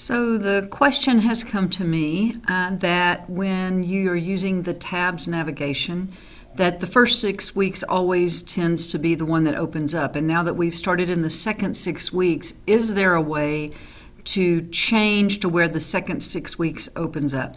So the question has come to me uh, that when you are using the tabs navigation, that the first six weeks always tends to be the one that opens up. And now that we've started in the second six weeks, is there a way to change to where the second six weeks opens up?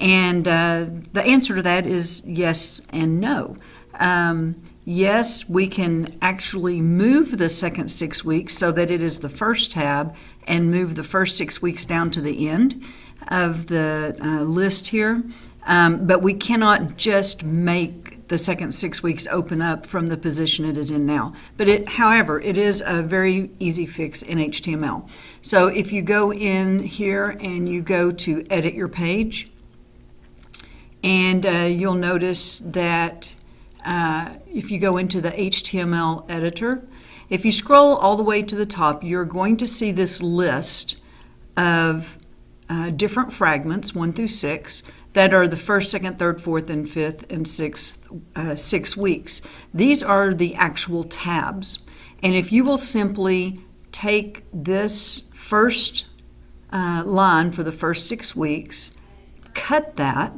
And uh, the answer to that is yes and no. Um, yes, we can actually move the second six weeks so that it is the first tab and move the first six weeks down to the end of the uh, list here. Um, but we cannot just make the second six weeks open up from the position it is in now. But it, however, it is a very easy fix in HTML. So if you go in here and you go to edit your page, and uh, you'll notice that uh, if you go into the HTML editor, if you scroll all the way to the top, you're going to see this list of uh, different fragments, one through six, that are the first, second, third, fourth, and fifth, and sixth, uh, six weeks. These are the actual tabs. And if you will simply take this first uh, line for the first six weeks, cut that,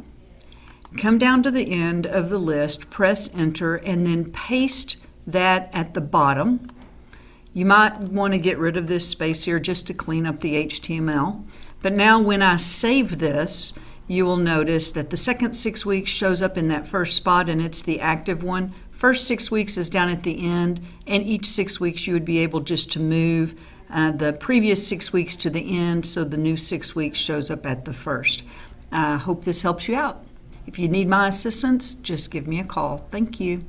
come down to the end of the list, press enter, and then paste that at the bottom. You might want to get rid of this space here just to clean up the HTML. But now when I save this, you will notice that the second six weeks shows up in that first spot and it's the active one. First six weeks is down at the end, and each six weeks you would be able just to move uh, the previous six weeks to the end so the new six weeks shows up at the first. I uh, hope this helps you out. If you need my assistance, just give me a call. Thank you.